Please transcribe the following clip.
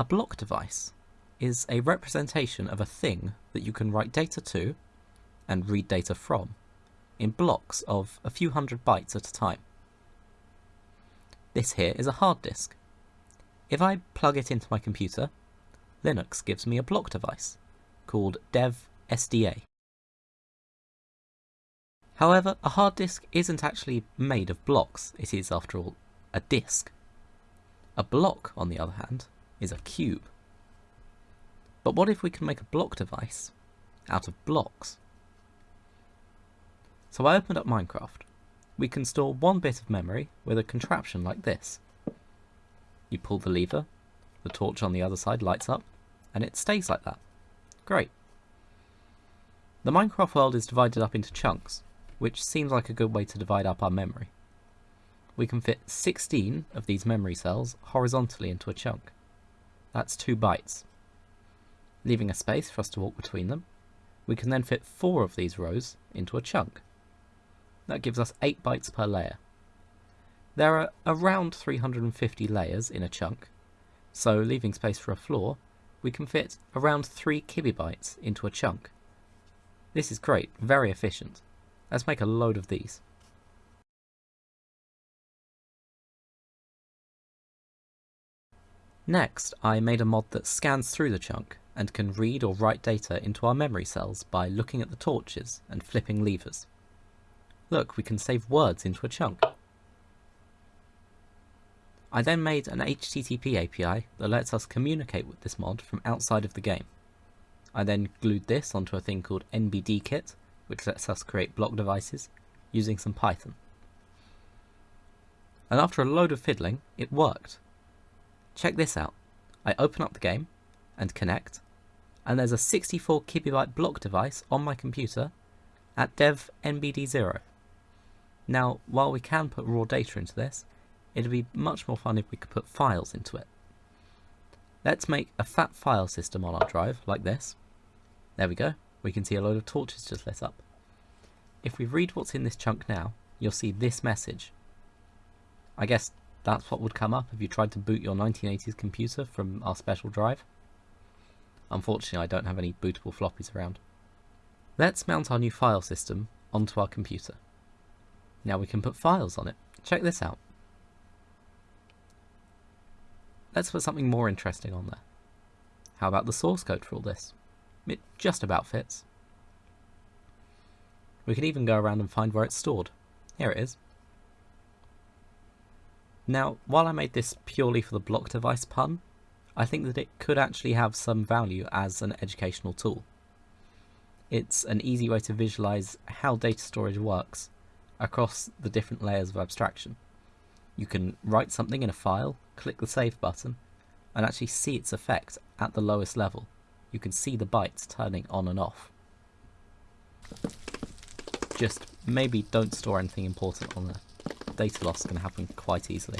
A block device is a representation of a thing that you can write data to and read data from in blocks of a few hundred bytes at a time. This here is a hard disk. If I plug it into my computer, Linux gives me a block device called dev SDA. However, a hard disk isn't actually made of blocks, it is, after all, a disk. A block, on the other hand, is a cube. But what if we can make a block device out of blocks? So I opened up Minecraft. We can store one bit of memory with a contraption like this. You pull the lever, the torch on the other side lights up, and it stays like that. Great. The Minecraft world is divided up into chunks, which seems like a good way to divide up our memory. We can fit 16 of these memory cells horizontally into a chunk. That's 2 bytes. Leaving a space for us to walk between them, we can then fit 4 of these rows into a chunk. That gives us 8 bytes per layer. There are around 350 layers in a chunk, so leaving space for a floor, we can fit around 3 kibibytes into a chunk. This is great, very efficient. Let's make a load of these. Next, I made a mod that scans through the chunk and can read or write data into our memory cells by looking at the torches and flipping levers. Look, we can save words into a chunk. I then made an HTTP API that lets us communicate with this mod from outside of the game. I then glued this onto a thing called NBDKit, which lets us create block devices using some Python. And after a load of fiddling, it worked. Check this out. I open up the game and connect, and there's a 64 kibibyte block device on my computer at dev NBD0. Now, while we can put raw data into this, it'd be much more fun if we could put files into it. Let's make a fat file system on our drive, like this. There we go. We can see a load of torches just lit up. If we read what's in this chunk now, you'll see this message. I guess that's what would come up if you tried to boot your 1980s computer from our special drive. Unfortunately, I don't have any bootable floppies around. Let's mount our new file system onto our computer. Now we can put files on it. Check this out. Let's put something more interesting on there. How about the source code for all this? It just about fits. We can even go around and find where it's stored. Here it is. Now, while I made this purely for the block device pun, I think that it could actually have some value as an educational tool. It's an easy way to visualize how data storage works across the different layers of abstraction. You can write something in a file, click the save button, and actually see its effect at the lowest level. You can see the bytes turning on and off. Just maybe don't store anything important on there. Data loss can happen quite easily.